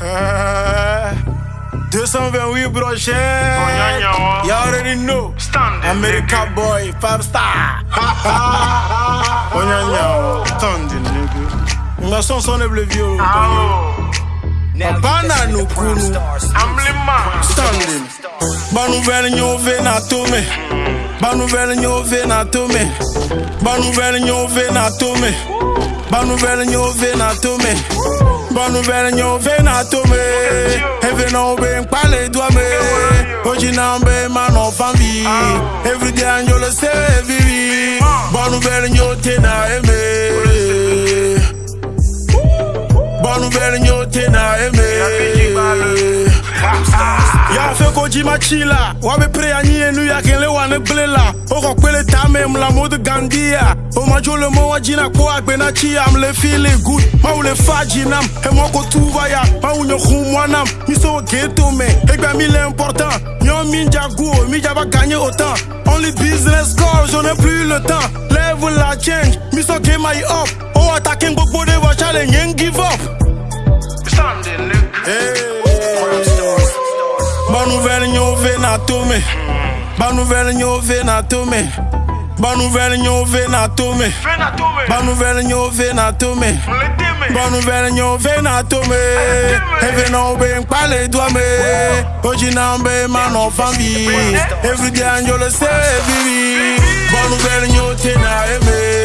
Uh, 228 brochet. You already know. Standing, America boy, five star. Onyanya, standing nigga. Ma son son bleu vieux. Bana no kunu. Standing. Ba nouvelle nyo ve na tome. Ba nouvelle nyo ve na tome. Ba nouvelle nyo ve na tome. Ba nouvelle nyo ve na tome. Ba nouvelle nyo ve na tome. Eve no be nkpale dwa me. Oji na mbe man of family. Every day anjo le se vivi. Ba nouvelle nyo te na. ji ma ci la wa be preya ɲiyenu yakin le wa ne bile la o kɔ kpele ta mem lamodu gandiya le mo wa jina ko a am le fili gud ma wu le fa e mo ko ya ma wu geto me e gba mi le important. Ɲɔ min jago mi jaba gagne autant only business call je n'ai plus le temps. Level la change miso game my up. O attacking gbogbo de wa challenge and give up. Nyo na tome. Ba nouvelle nyo ve na tome. Ba nouvelle nyo ve na tome. Ba nouvelle nyo ve na tome. Ba nouvelle nyo ve na tome. Eve no be nkpale dwa me. Oji na mbe man of family. Every day anjo le se vivi. Ba nouvelle nyo te na eme.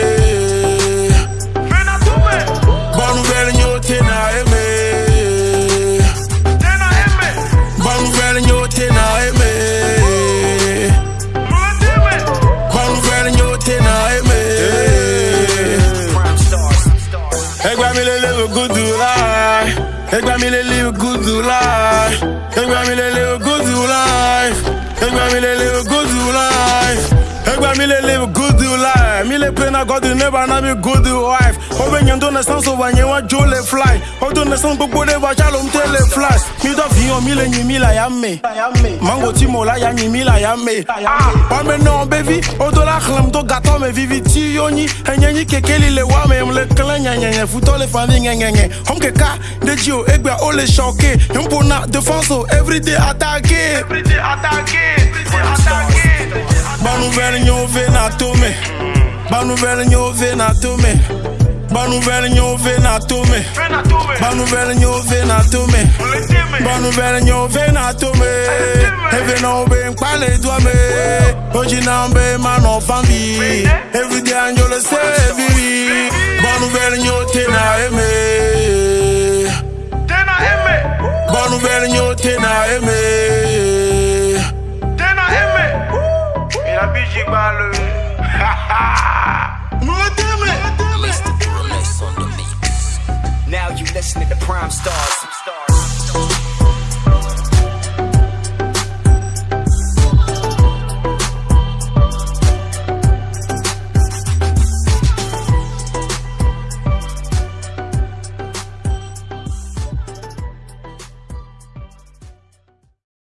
Egba mi le live a good life. Egba mi le live a good life. Egba mi le live a good life. Egba mi le live a good life. Mi le pray na God never na be good wife. Obe nyen do naissance over nyen wa jo le fly. O do naissance gbogbo de wa jalo mte le flash. Mi do fi hàn mi le yin mi la ya me. Mango mo la ya yin mi la ya me. Wa me no baby. O do la khlam do gato me vivi ti yo ni. Enye ni kekeli le wa me mle klan nya nya nya. Futo le fami nya nya nya. Hom ke ka de jio egba o le choqué. Yom na défense o everyday attaqué. Ba nouvelle nyo ve na tome. Ba nouvelle nyo ve na tome. Ba nouvelle nyo ve na tome. Ba nouvelle nyo ve na tome. Ba nouvelle nyo ve na tome. Eve no be nkpale dwa me. Oji na mbe man of family. Every day anjo le se vivi. Ba nouvelle nyo te na eme. Ba nouvelle nyo te na eme. Now you listening to Prime Stars.